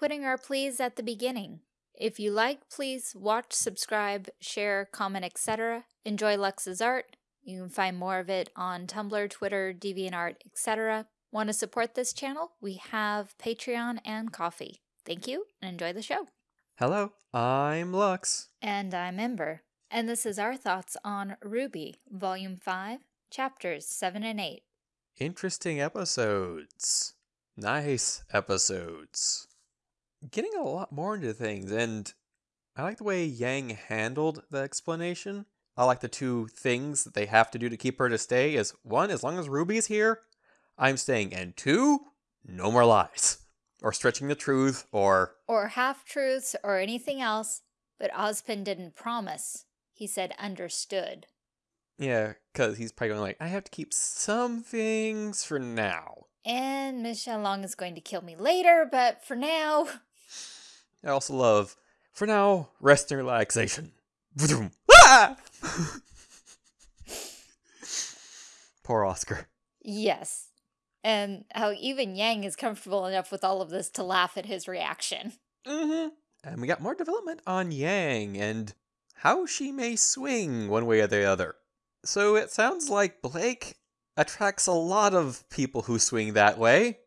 putting our pleas at the beginning. If you like, please watch, subscribe, share, comment, etc. Enjoy Lux's art. You can find more of it on Tumblr, Twitter, DeviantArt, etc. Want to support this channel? We have Patreon and Ko-fi. Thank you and enjoy the show. Hello, I'm Lux. And I'm Ember. And this is our thoughts on RWBY, Volume 5, Chapters 7 and 8. Interesting episodes. Nice episodes. Getting a lot more into things, and I like the way Yang handled the explanation. I like the two things that they have to do to keep her to stay is one, as long as Ruby's here, I'm staying, and two, no more lies. Or stretching the truth, or... Or half-truths, or anything else, but Ozpin didn't promise. He said understood. Yeah, because he's probably going like, I have to keep some things for now. And Michelle Long is going to kill me later, but for now... I also love, for now, rest and relaxation. ah! Poor Oscar. Yes. And how even Yang is comfortable enough with all of this to laugh at his reaction. Mm-hmm. And we got more development on Yang and how she may swing one way or the other. So it sounds like Blake attracts a lot of people who swing that way,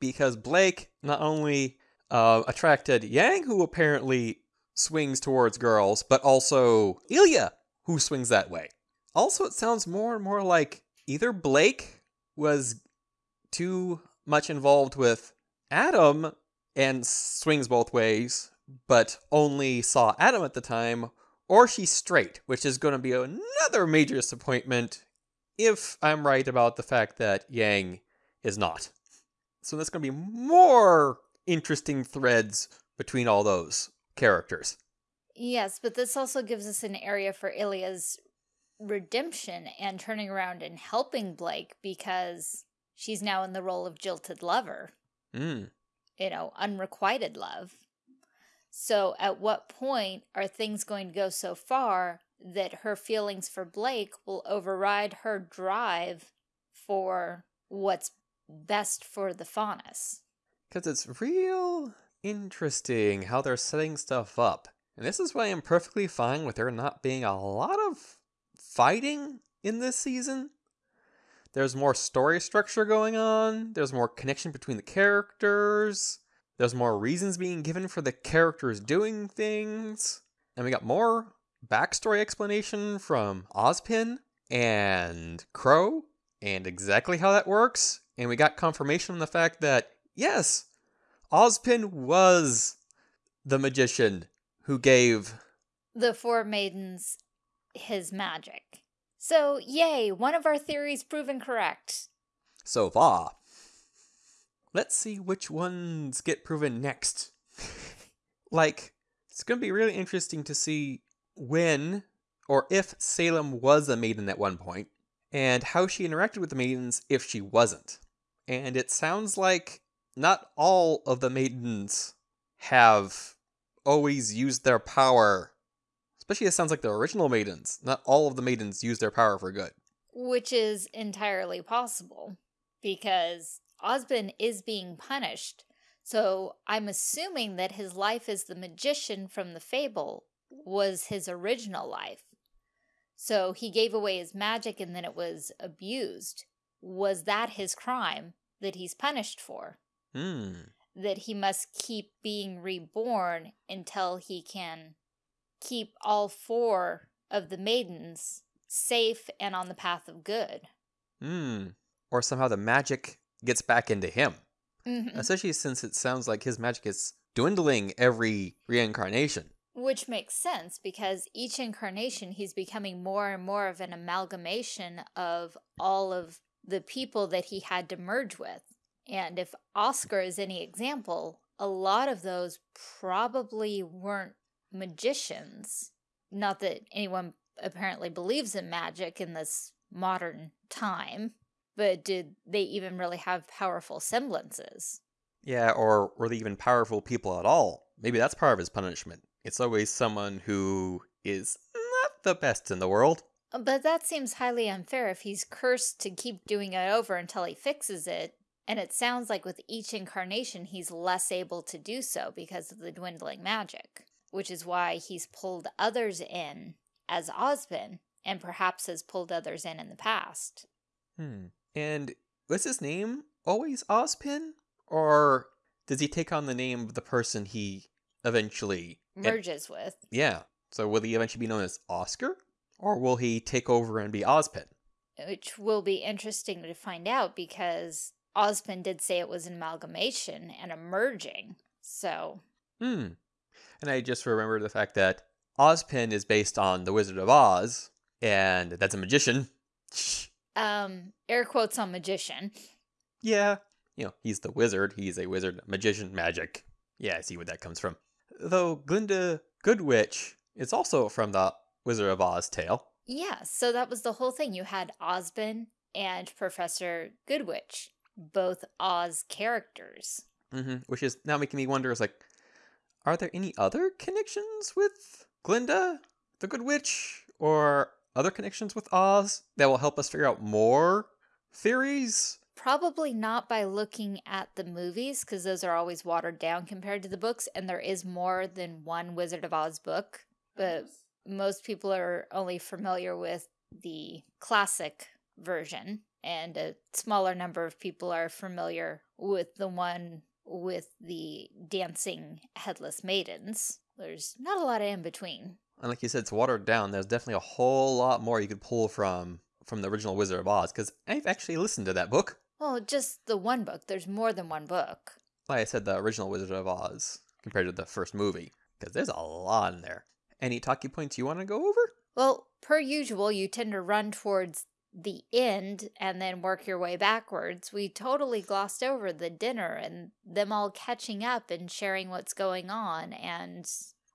because Blake not only uh, attracted Yang, who apparently swings towards girls, but also Ilia, who swings that way. Also, it sounds more and more like either Blake was too much involved with Adam and swings both ways, but only saw Adam at the time, or she's straight, which is going to be another major disappointment if I'm right about the fact that Yang is not. So that's going to be more interesting threads between all those characters. Yes, but this also gives us an area for Ilia's redemption and turning around and helping Blake because she's now in the role of jilted lover. Mm. You know, unrequited love. So at what point are things going to go so far that her feelings for Blake will override her drive for what's best for the Faunus? Because it's real interesting how they're setting stuff up. And this is why I'm perfectly fine with there not being a lot of fighting in this season. There's more story structure going on, there's more connection between the characters, there's more reasons being given for the characters doing things, and we got more backstory explanation from Ozpin and Qrow and exactly how that works. And we got confirmation on the fact that, yes, Ozpin was the magician who gave the four maidens his magic. So, yay, one of our theories proven correct. So far. Let's see which ones get proven next. like, it's going to be really interesting to see when or if Salem was a maiden at one point, and how she interacted with the maidens if she wasn't. And it sounds like not all of the maidens have always used their power. Especially it sounds like the original maidens. Not all of the maidens use their power for good. Which is entirely possible, because Ozpin is being punished. So I'm assuming that his life as the magician from the fable was his original life. So he gave away his magic and then it was abused. Was that his crime that he's punished for? Hmm. That he must keep being reborn until he can keep all four of the maidens safe and on the path of good. Hmm. Or somehow the magic gets back into him. Mm -hmm. Especially since it sounds like his magic is dwindling every reincarnation. Which makes sense because each incarnation he's becoming more and more of an amalgamation of all of the people that he had to merge with. And if Oscar is any example, a lot of those probably weren't magicians. Not that anyone apparently believes in magic in this modern time, but did they even really have powerful semblances? Yeah, or were they even powerful people at all? Maybe that's part of his punishment. It's always someone who is not the best in the world. But that seems highly unfair if he's cursed to keep doing it over until he fixes it, And it sounds like with each incarnation, he's less able to do so because of the dwindling magic, which is why he's pulled others in as Ozpin and perhaps has pulled others in in the past. Hmm. And was his name always Ozpin? Or does he take on the name of the person he eventually merges with? Yeah. So will he eventually be known as Oscar? Or will he take over and be Ozpin? Which will be interesting to find out because Ozpin did say it was an amalgamation and a merging. So. Hmm. And I just remember the fact that Ozpin is based on the Wizard of Oz, and that's a magician. Um, air quotes on magician. Yeah. You know, he's the wizard. He's a wizard, magician, magic. Yeah, I see where that comes from. Though Glinda Goodwitch is also from the Wizard of Oz tale. Yeah, so that was the whole thing. You had Ozpin and Professor Goodwitch, both Oz characters. Mm-hmm. Which is now making me wonder: is like, are there any other connections with Glinda, the Good Witch, or other connections with Oz that will help us figure out more theories? Probably not by looking at the movies, because those are always watered down compared to the books, and there is more than one Wizard of Oz book. But most people are only familiar with the classic version, and a smaller number of people are familiar with the one with the dancing headless maidens. There's not a lot of in between. And like you said, it's watered down. There's definitely a whole lot more you could pull from from the original Wizard of Oz, because I've actually listened to that book. Well, just the one book. There's more than one book. Like I said, the original Wizard of Oz compared to the first movie, because there's a lot in there. Any talking points you want to go over? Well, per usual, you tend to run towards the end and then work your way backwards. We totally glossed over the dinner and them all catching up and sharing what's going on and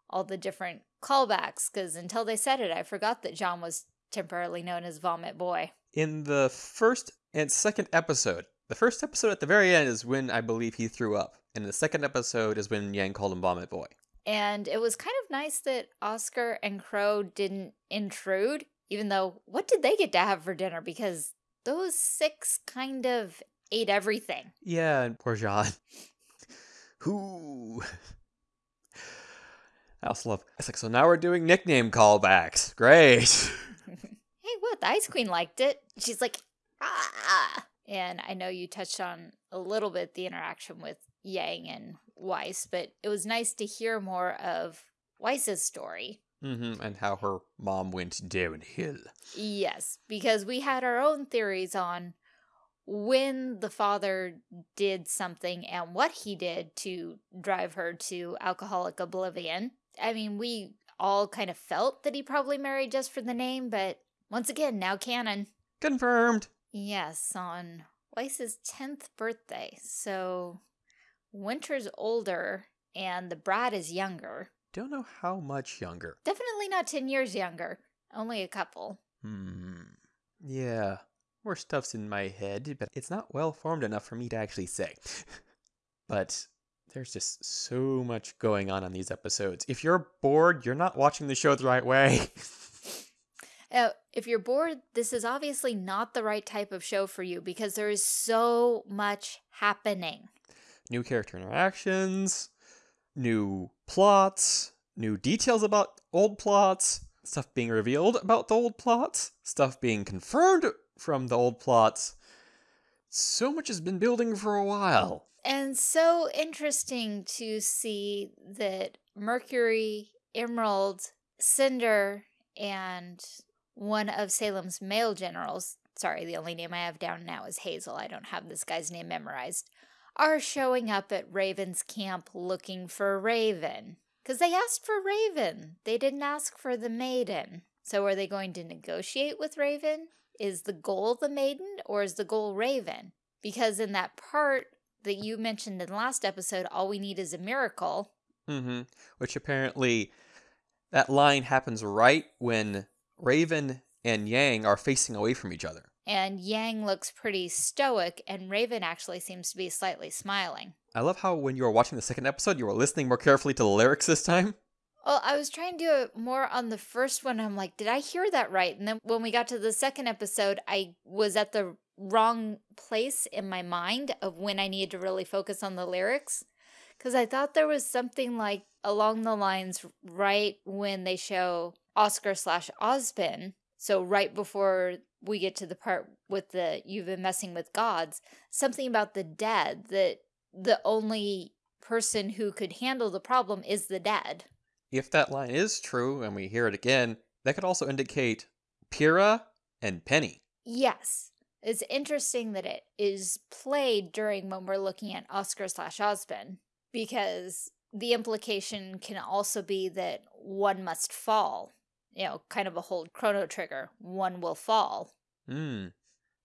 all the different callbacks because until they said it, I forgot that Jaune was temporarily known as Vomit Boy. In the first and second episode, the first episode at the very end is when I believe he threw up, and the second episode is when Yang called him Vomit Boy. And it was kind of nice that Oscar and Qrow didn't intrude, even though what did they get to have for dinner? Because those six kind of ate everything. Yeah, and poor Jaune. Who? I also love. It's like so now we're doing nickname callbacks. Great. hey, what? The Ice Queen liked it. She's like, ah. And I know you touched on a little bit the interaction with Yang and Weiss, but it was nice to hear more of Weiss's story. Mm-hmm, and how her mom went downhill. Yes, because we had our own theories on when the father did something and what he did to drive her to alcoholic oblivion. I mean, we all kind of felt that he probably married just for the name, but once again, now canon. Confirmed. Yes, on Weiss's 10th birthday. So Winter's older and the Brad is younger. Don't know how much younger. Definitely not 10 years younger. Only a couple. Hmm. Yeah. More stuff's in my head, but it's not well formed enough for me to actually say. but there's just so much going on on these episodes. If you're bored, you're not watching the show the right way. uh, if you're bored, this is obviously not the right type of show for you because there is so much happening. New character interactions, new plots, new details about old plots, stuff being revealed about the old plots, stuff being confirmed from the old plots. So much has been building for a while. And so interesting to see that Mercury, Emerald, Cinder, and one of Salem's male generals, sorry, the only name I have down now is Hazel, I don't have this guy's name memorized, are showing up at Raven's camp looking for Raven. Because they asked for Raven. They didn't ask for the maiden. So are they going to negotiate with Raven? Is the goal the maiden or is the goal Raven? Because in that part that you mentioned in the last episode, all we need is a miracle. Mm-hmm. Which apparently that line happens right when Raven and Yang are facing away from each other. And Yang looks pretty stoic, and Raven actually seems to be slightly smiling. I love how when you were watching the second episode, you were listening more carefully to the lyrics this time. Well, I was trying to do it more on the first one. I'm like, did I hear that right? And then when we got to the second episode, I was at the wrong place in my mind of when I needed to really focus on the lyrics. Because I thought there was something like along the lines right when they show Oscar slash Ozpin. So right before we get to the part with the you've been messing with gods, something about the dead that the only person who could handle the problem is the dead. If that line is true and we hear it again, that could also indicate Pyrrha and Penny. Yes. It's interesting that it is played during when we're looking at Oscar slash Ozpin because the implication can also be that one must fall. You know, kind of a whole chrono trigger. One will fall. Hmm.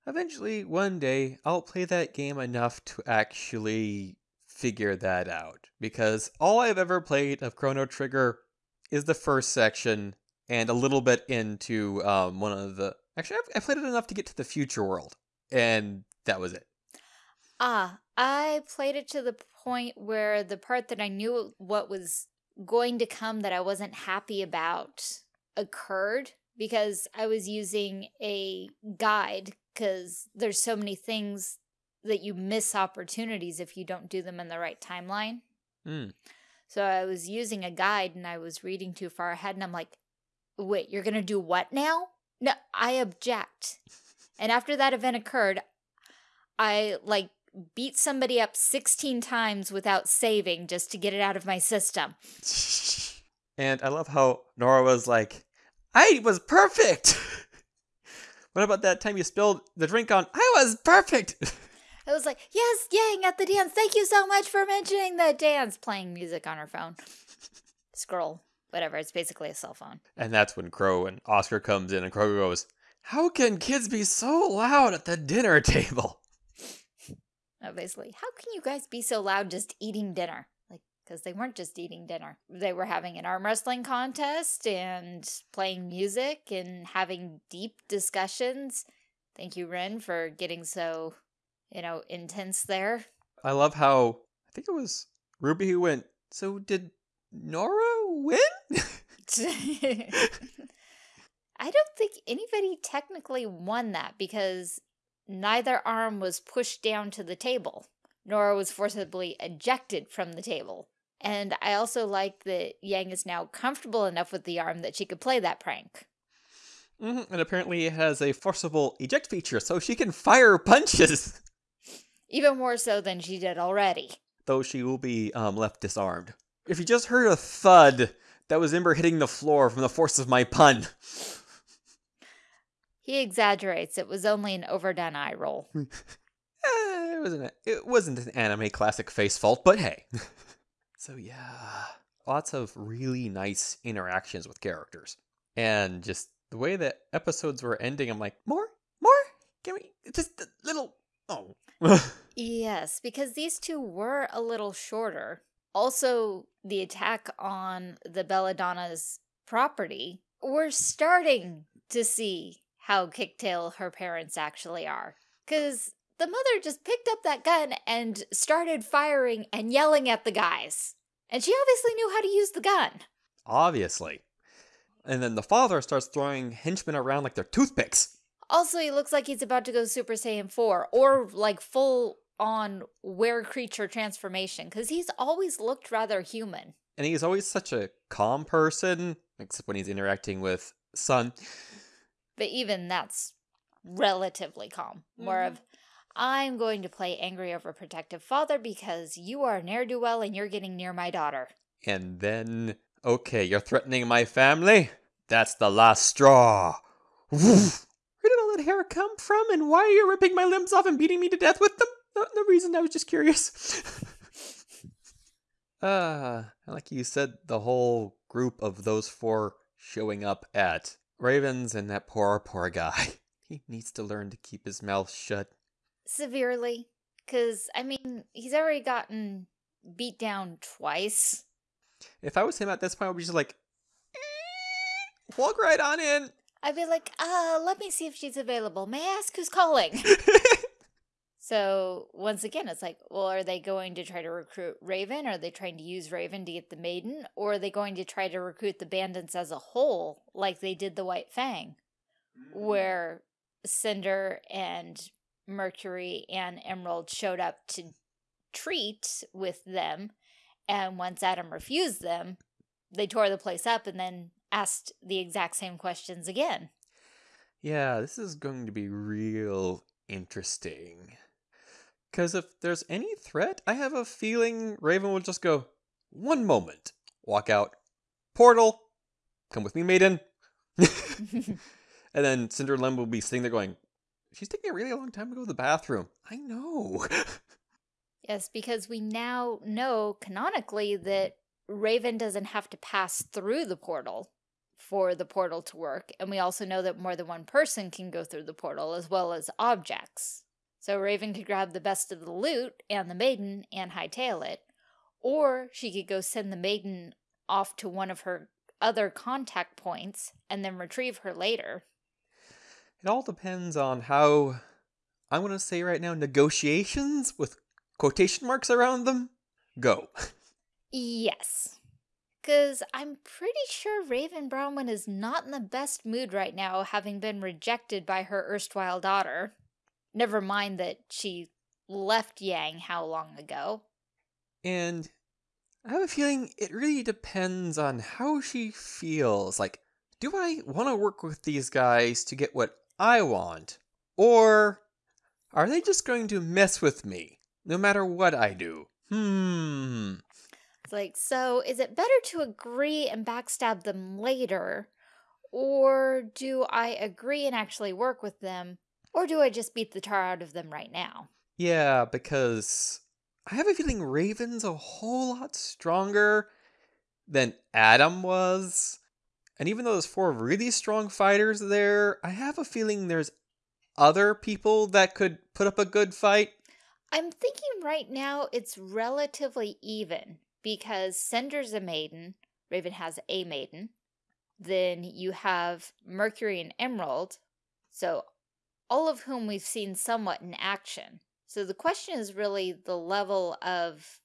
Eventually, one day, I'll play that game enough to actually figure that out. Because all I've ever played of Chrono Trigger is the first section and a little bit into um, one of the. Actually, I've, I played it enough to get to the future world, and that was it. Ah, I played it to the point where the part that I knew what was going to come that I wasn't happy about occurred because I was using a guide because there's so many things that you miss opportunities if you don't do them in the right timeline. Mm. So I was using a guide and I was reading too far ahead and I'm like, wait, you're going to do what now? No, I object. And after that event occurred, I like beat somebody up 16 times without saving just to get it out of my system. And I love how Nora was like, I was perfect. what about that time you spilled the drink on? I was perfect. I was like, yes, yang at the dance. Thank you so much for mentioning the dance. Playing music on her phone. Scroll, whatever. It's basically a cell phone. And that's when Qrow and Oscar comes in and Qrow goes, How can kids be so loud at the dinner table? Obviously, how can you guys be so loud just eating dinner? Because they weren't just eating dinner. They were having an arm wrestling contest and playing music and having deep discussions. Thank you, Ren, for getting so, you know, intense there. I love how I think it was Ruby who went, So did Nora win? I don't think anybody technically won that because neither arm was pushed down to the table. Nora was forcibly ejected from the table. And I also like that Yang is now comfortable enough with the arm that she could play that prank. hmm And apparently it has a forcible eject feature, so she can fire punches, Even more so than she did already. though she will be um, left disarmed. If you just heard a thud, that was Ember hitting the floor from the force of my pun. He exaggerates. It was only an overdone eye roll. Eh, it wasn't a, it wasn't an anime classic face fault, but hey. So yeah, lots of really nice interactions with characters, and just the way that episodes were ending. I'm like, more, more, Can we just a little. Oh, Yes, because these two were a little shorter. Also, the attack on the Belladonna's property, we're starting to see how kicktail her parents actually are. Because the mother just picked up that gun and started firing and yelling at the guys. And she obviously knew how to use the gun. obviously. And then the father starts throwing henchmen around like they're toothpicks. Also, he looks like he's about to go Super Saiyan 4 or like full on were creature transformation because he's always looked rather human. And he's always such a calm person, except when he's interacting with Sun. But even that's relatively calm. More of, mm-hmm. I'm going to play angry overprotective father because you are ne'er do well and you're getting near my daughter. And then, okay, you're threatening my family? That's the last straw. Where did all that hair come from, and why are you ripping my limbs off and beating me to death with them? No, no reason, I was just curious. uh, like you said, the whole group of those four showing up at Ravens and that poor, poor guy. He needs to learn to keep his mouth shut. Severely. Because, I mean, he's already gotten beat down twice. If I was him at this point, I would be just like, "Eh, walk right on in. I'd be like, uh, let me see if she's available. May I ask who's calling? So once again, it's like, well, are they going to try to recruit Raven? Are they trying to use Raven to get the maiden? Or are they going to try to recruit the bandits as a whole, like they did the White Fang, where Cinder and Mercury and Emerald showed up to treat with them. And once Adam refused them, they tore the place up and then asked the exact same questions again. Yeah, this is going to be real interesting. Because if there's any threat, I have a feeling Raven will just go, one moment, walk out, portal, come with me, maiden. and then Cinderella will be sitting there going, she's taking a really long time to go to the bathroom. I know. yes, because we now know canonically that Raven doesn't have to pass through the portal for the portal to work. And we also know that more than one person can go through the portal as well as objects. So Raven could grab the best of the loot and the maiden and hightail it. Or she could go send the maiden off to one of her other contact points and then retrieve her later. It all depends on how, I'm going to say right now, negotiations with quotation marks around them go. yes. Because I'm pretty sure Raven Branwen is not in the best mood right now, having been rejected by her erstwhile daughter. Never mind that she left Yang how long ago. And I have a feeling it really depends on how she feels. Like, do I want to work with these guys to get what I want? Or are they just going to mess with me no matter what I do? Hmm. It's like, so is it better to agree and backstab them later? Or do I agree and actually work with them? Or do I just beat the tar out of them right now? Yeah, because I have a feeling Raven's a whole lot stronger than Adam was. And even though there's four really strong fighters there, I have a feeling there's other people that could put up a good fight. I'm thinking right now it's relatively even because Cinder's a maiden, Raven has a maiden. Then you have Mercury and Emerald, so all of whom we've seen somewhat in action. So the question is really the level of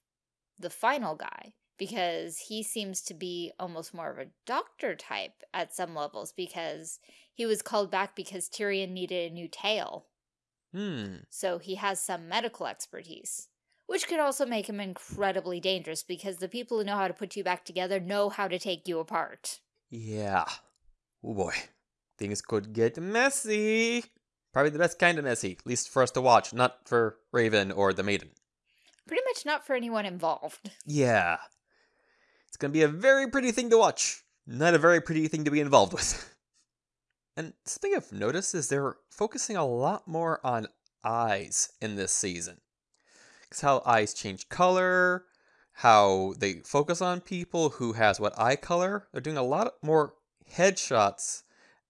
the final guy because he seems to be almost more of a doctor type at some levels because he was called back because Tyrian needed a new tail. Hmm. So he has some medical expertise, which could also make him incredibly dangerous because the people who know how to put you back together know how to take you apart. Yeah. Oh boy. Things could get messy. Probably the best kind of messy, at least for us to watch, not for Raven or the Maiden. Pretty much not for anyone involved. Yeah. It's going to be a very pretty thing to watch, not a very pretty thing to be involved with. and something I've noticed is they're focusing a lot more on eyes in this season. Because how eyes change color, how they focus on people who has what eye color. They're doing a lot more headshots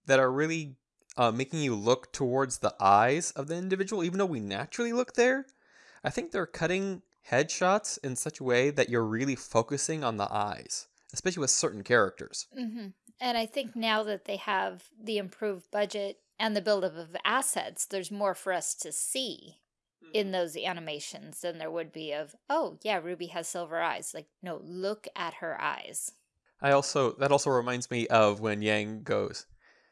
that are really uh, making you look towards the eyes of the individual, even though we naturally look there. I think they're cutting headshots in such a way that you're really focusing on the eyes, especially with certain characters. Mm-hmm. And I think now that they have the improved budget and the buildup of assets, there's more for us to see in mm-hmm. those animations than there would be of, oh, yeah, Ruby has silver eyes. Like, no, look at her eyes. I also, that also reminds me of when Yang goes,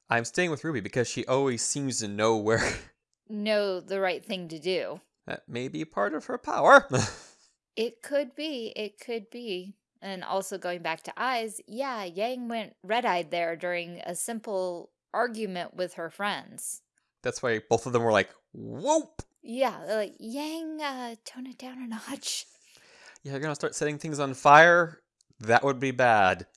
I'm staying with Ruby because she always seems to know where. know the right thing to do. That may be part of her power. it could be. It could be. And also going back to eyes, yeah, Yang went red eyed there during a simple argument with her friends. That's why both of them were like, whoop. Yeah, like, Yang, uh, tone it down a notch. Yeah, you're gonna start setting things on fire? That would be bad.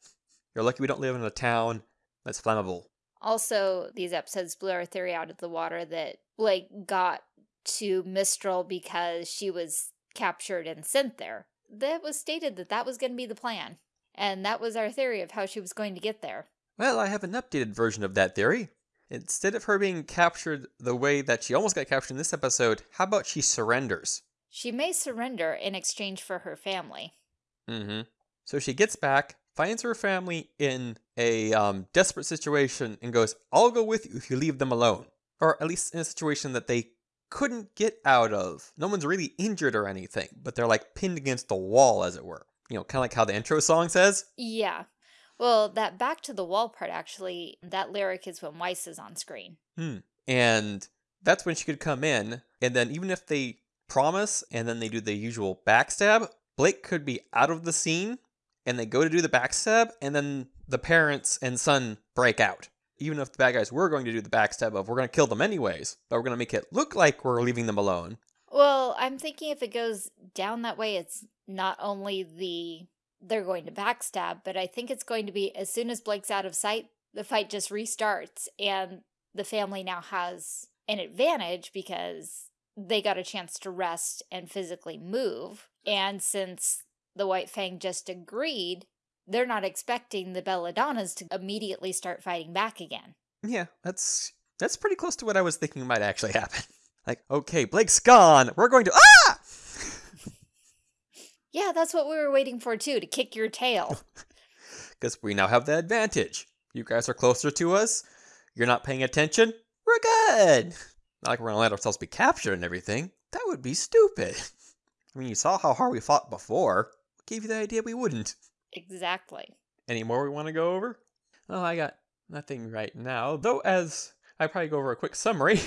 You're lucky we don't live in a town that's flammable. Also, these episodes blew our theory out of the water that Blake got to Mistral because she was captured and sent there. That was stated that that was going to be the plan. And that was our theory of how she was going to get there. Well, I have an updated version of that theory. Instead of her being captured the way that she almost got captured in this episode, how about she surrenders? She may surrender in exchange for her family. Mm-hmm. So she gets back, finds her family in a um, desperate situation and goes, I'll go with you if you leave them alone. Or at least in a situation that they couldn't get out of. No one's really injured or anything, but they're like pinned against the wall, as it were. You know, kind of like how the intro song says. Yeah. Well, that back to the wall part, actually, that lyric is when Weiss is on screen. Hmm. And that's when she could come in. And then even if they promise and then they do the usual backstab, Blake could be out of the scene and they go to do the backstab and then the parents and Sun break out. Even if the bad guys were going to do the backstab of we're going to kill them anyways, but we're going to make it look like we're leaving them alone. Well, I'm thinking if it goes down that way, it's not only the they're going to backstab, but I think it's going to be as soon as Blake's out of sight, the fight just restarts and the family now has an advantage because they got a chance to rest and physically move. And since the White Fang just agreed, they're not expecting the Belladonnas to immediately start fighting back again. Yeah, that's that's pretty close to what I was thinking might actually happen. Like, okay, Blake's gone. We're going to ah. yeah, that's what we were waiting for too, to kick your tail. Because we now have the advantage. You guys are closer to us. You're not paying attention. We're good. Not like we're gonna let ourselves be captured and everything. That would be stupid. I mean, you saw how hard we fought before. What gave you the idea we wouldn't? Exactly. Any more we want to go over? Oh, I got nothing right now. Though, as I probably go over a quick summary,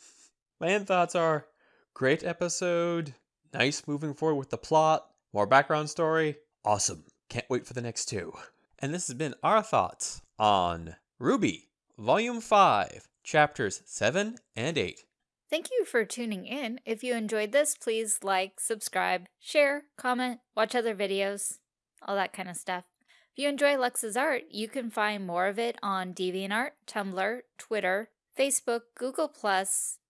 my end thoughts are great episode, nice moving forward with the plot, more background story, awesome. Can't wait for the next two. And this has been our thoughts on RWBY, Volume 5, Chapters 7 and 8. Thank you for tuning in. If you enjoyed this, please like, subscribe, share, comment, watch other videos, all that kind of stuff. If you enjoy Lux's art, you can find more of it on DeviantArt, Tumblr, Twitter, Facebook, Google+,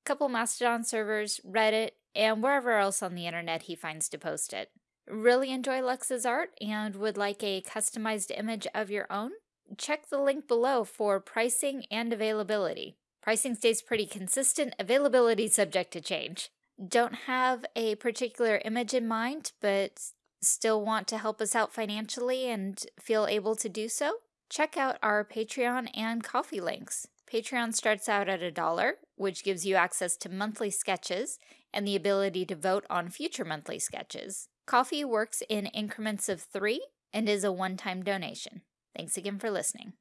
couple Mastodon servers, Reddit, and wherever else on the internet he finds to post it. Really enjoy Lux's art and would like a customized image of your own? Check the link below for pricing and availability. Pricing stays pretty consistent, availability subject to change. Don't have a particular image in mind, but still want to help us out financially and feel able to do so? Check out our Patreon and Ko-fi links. Patreon starts out at a dollar, which gives you access to monthly sketches and the ability to vote on future monthly sketches. Ko-fi works in increments of three and is a one-time donation. Thanks again for listening.